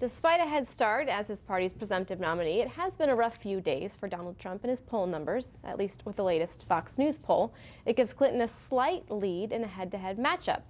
Despite a head start as his party's presumptive nominee, it has been a rough few days for Donald Trump and his poll numbers, at least with the latest Fox News poll. It gives Clinton a slight lead in a head-to-head -head matchup.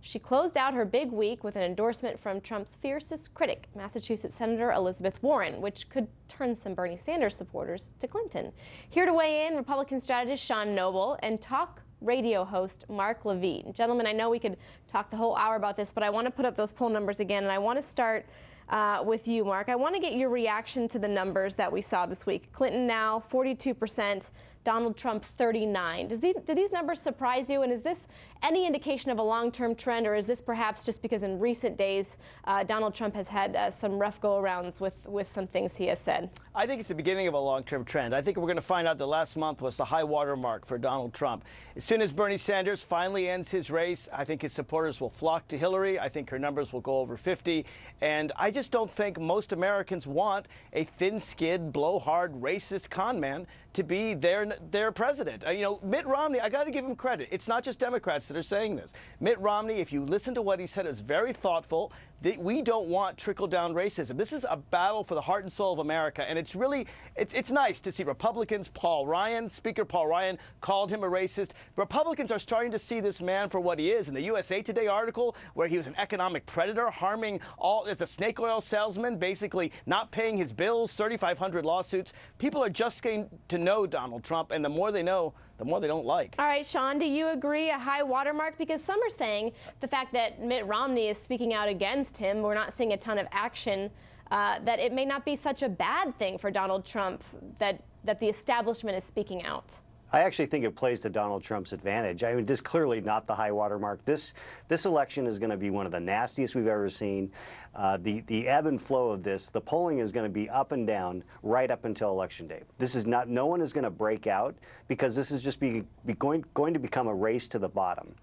She closed out her big week with an endorsement from Trump's fiercest critic, Massachusetts Senator Elizabeth Warren, which could turn some Bernie Sanders supporters to Clinton. Here to weigh in, Republican strategist Sean Noble and talk radio host Mark Levine. Gentlemen, I know we could talk the whole hour about this, but I want to put up those poll numbers again, and I want to start uh, with you, Mark. I want to get your reaction to the numbers that we saw this week. Clinton now 42 percent, Donald Trump 39. Does these, do these numbers surprise you? And is this any indication of a long-term trend, or is this perhaps just because in recent days uh, Donald Trump has had uh, some rough go-arounds with, with some things he has said? I think it's the beginning of a long-term trend. I think we're going to find out that last month was the high water mark for Donald Trump. As soon as Bernie Sanders finally ends his race, I think his supporters will flock to Hillary. I think her numbers will go over 50. And I just don't think most Americans want a thin-skinned, blowhard, racist con man to be their their president. Uh, you know, Mitt Romney, I got to give him credit. It's not just Democrats that are saying this. Mitt Romney, if you listen to what he said, is very thoughtful. We don't want trickle-down racism. This is a battle for the heart and soul of America, and it's really, it's, it's nice to see Republicans, Paul Ryan, Speaker Paul Ryan called him a racist. Republicans are starting to see this man for what he is. In the USA Today article, where he was an economic predator, harming all, as a snake oil salesman, basically not paying his bills, 3,500 lawsuits, people are just getting to know Donald Trump, and the more they know, the more they don't like. All right, Sean, do you agree a high watermark? Because some are saying the fact that Mitt Romney is speaking out against him, we're not seeing a ton of action, uh, that it may not be such a bad thing for Donald Trump that, that the establishment is speaking out. I actually think it plays to Donald Trump's advantage. I mean, this is clearly not the high water mark. This, this election is going to be one of the nastiest we've ever seen. Uh, the, the ebb and flow of this, the polling is going to be up and down right up until election day. This is not, no one is going to break out because this is just be, be going, going to become a race to the bottom.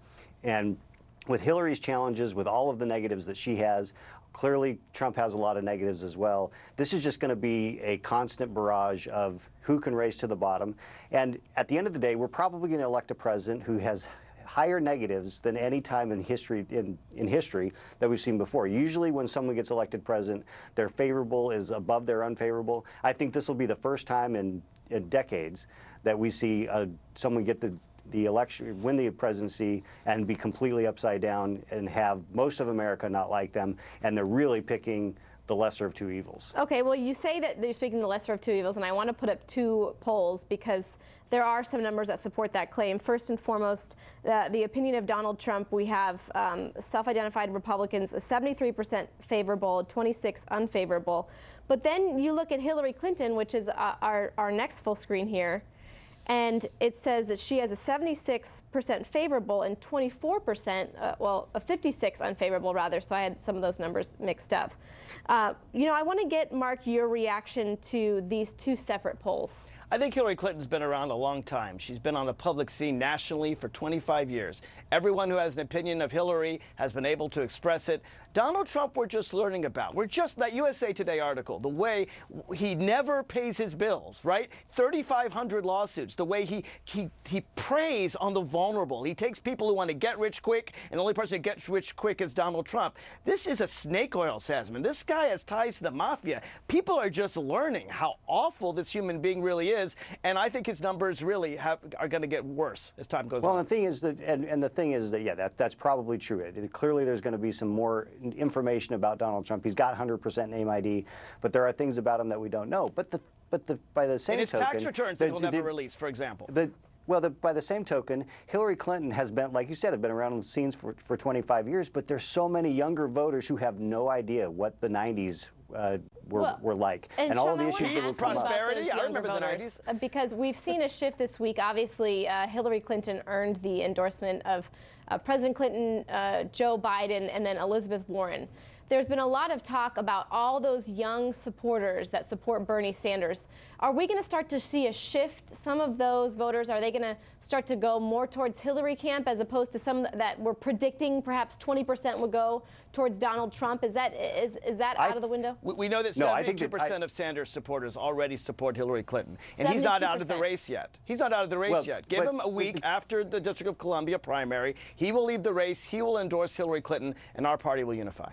And with Hillary's challenges, with all of the negatives that she has, clearly Trump has a lot of negatives as well. This is just going to be a constant barrage of who can race to the bottom. And at the end of the day, we're probably going to elect a president who has higher negatives than any time in history in, in history that we've seen before. Usually when someone gets elected president, their favorable is above their unfavorable. I think this will be the first time in, in decades that we see uh, someone get the the election, win the presidency and be completely upside down and have most of America not like them. And they're really picking the lesser of two evils. Okay, well, you say that you're speaking the lesser of two evils, and I want to put up two polls because there are some numbers that support that claim. First and foremost, uh, the opinion of Donald Trump, we have um, self-identified Republicans, 73% favorable, 26 unfavorable. But then you look at Hillary Clinton, which is uh, our, our next full screen here, and it says that she has a 76% favorable and 24%, uh, well, a 56 unfavorable rather, so I had some of those numbers mixed up. Uh, you know, I want to get, Mark, your reaction to these two separate polls. I think Hillary Clinton's been around a long time. She's been on the public scene nationally for 25 years. Everyone who has an opinion of Hillary has been able to express it. Donald Trump, we're just learning about. We're just that USA Today article, the way he never pays his bills, right? 3,500 lawsuits, the way he, he, he preys on the vulnerable. He takes people who want to get rich quick, and the only person who gets rich quick is Donald Trump. This is a snake oil salesman. This guy has ties to the mafia. People are just learning how awful this human being really is is, and I think his numbers really have, are going to get worse as time goes well, on. Well, the thing is that, and, and the thing is that, yeah, that, that's probably true. It, clearly, there's going to be some more information about Donald Trump. He's got 100% name ID, but there are things about him that we don't know. But the, but the, by the same In his token, tax returns, the, he'll never release, for example. The, well, the, by the same token, Hillary Clinton has been, like you said, have been around the scenes for, for 25 years, but there's so many younger voters who have no idea what the 90s uh, were, well, were like. And, and all Sean, the issues that were prosperity. I remember voters, the 90s. Because we've seen a shift this week. Obviously, uh, Hillary Clinton earned the endorsement of uh, President Clinton, uh, Joe Biden, and then Elizabeth Warren there's been a lot of talk about all those young supporters that support Bernie Sanders. Are we going to start to see a shift? Some of those voters, are they going to start to go more towards Hillary camp as opposed to some that were predicting perhaps 20% would go towards Donald Trump? Is that is, is that I, out of the window? We, we know that 72% of Sanders supporters already support Hillary Clinton. And 72%. he's not out of the race yet. He's not out of the race well, yet. Give but, him a week after the District of Columbia primary. He will leave the race. He will endorse Hillary Clinton, and our party will unify.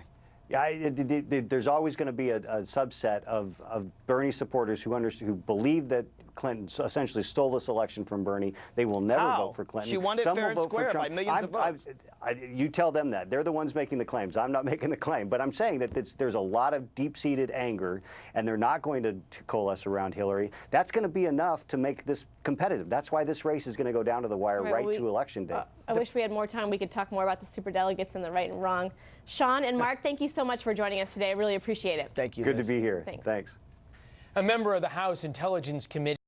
Yeah, I, it, it- it- there's always going to be a, a subset of, of Bernie supporters who under, who believe that Clinton essentially stole this election from Bernie. They will never How? vote for Clinton. She won it Some fair and square by millions I'm- of votes. I, you tell them that. They're the ones making the claims. I'm not making the claim. But I'm saying that it's, there's a lot of deep-seated anger, and they're not going to, to coalesce around Hillary. That's going to be enough to make this competitive. That's why this race is going to go down to the wire Right, right, well, we- to election day. Uh, I wish we had more time. We could talk more about the super delegates and the right and wrong. Sean and Mark, thank you so much for joining us today. I really appreciate it. Thank you. Good to be here. Thanks. Thanks. A member of the House Intelligence Committee